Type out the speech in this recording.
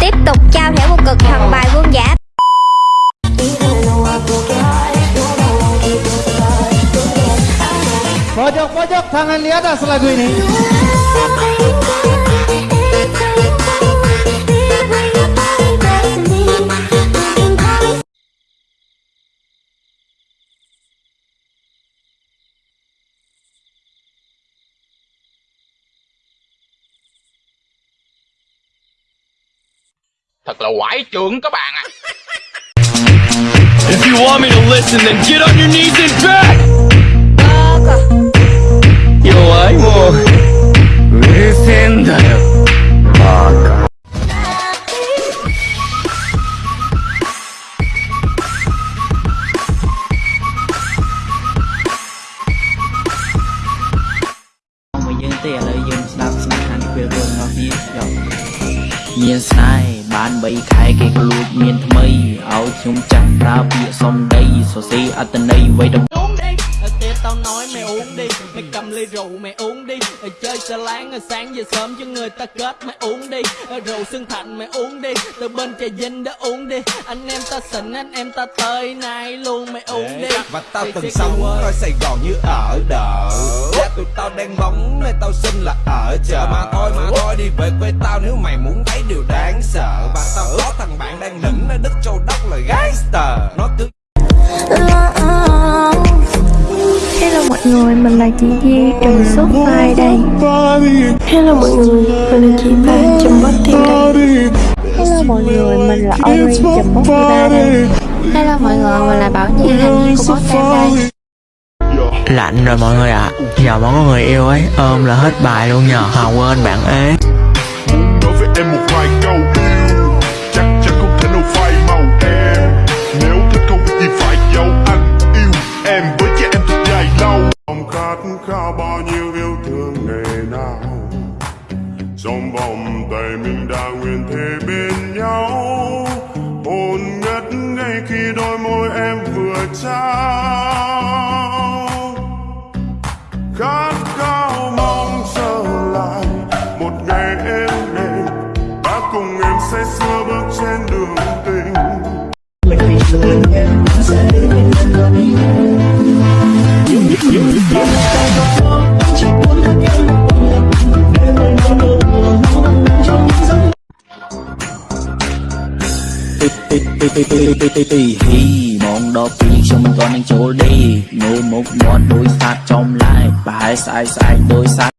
Tiếp tục trao thẻ vô cực thần bài vương giả Pojok-pojok tangan di atas lagu ini. Thật là quải trưởng các bạn ạ If you want me to listen, then get on your knees and beg!弱いもううるせえんだよバカ មកយើងទេឥឡូវយើងស្ដាប់ស្នាខាងពេលរឿងរបស់វាយក មានស្នេហ៍បាន3ខែគេក៏លួចមានថ្មីឲ្យខ្ញុំចាស់ប្រើពាក្យសំដីសរសេរអត្តន័យໄວដំ uống đi Tết tao nói mày uống đi Mày cầm ly rượu mày uống đi Chơi xà láng sáng về sớm cho người ta kết mày uống đi Rượu xương thạnh mày uống đi Từ bên trà vinh đó uống đi Anh em ta xịn anh em ta tới nay luôn mày uống đi Và tao Mày từng sẽ sống kêu ơi. coi Sài Gòn như ở đợ Cha tụi tao đang bóng nên tao xin là ở. Chợ Mà thôi mà thôi đi về quê tao nếu mày muốn thấy điều đáng sợ. Và tao có thằng bạn đang nửng ở đất châu đốc là gangster. Nó cứ Hello mọi người, mình là chị Di trùng số file đây. Hello mọi người, mình là chị Ba trùm bot team đây. Hello mọi người, mình là Ori trùm bot ba đây. Hello mọi người, mình là Bảo Nhi viên của bot team đây Lạnh rồi mọi người ạ. Giờ mà có người yêu ấy, ôm là hết bài luôn nhờ. Hà quên bạn ế. Nói với em một vài câu. Yêu chắc chắn không thể nào phai màu em. Nếu thích không phải giấu anh yêu em với em thật dài lâu. Khát khao bao nhiêu yêu thương ngày nào. Trong vòng tay mình đã nguyện bên nhau. Hồn ngất ngay khi đôi môi em vừa trao. ពីពីពីពីពីពីហីម៉ោងដល់ពីខ្ញុំមិនទាន់នឹងចូលទេមើលមុខមាត់ដោយសាច់ចំឡាយប្រហែលស្អែកស្អែកដោយសាច់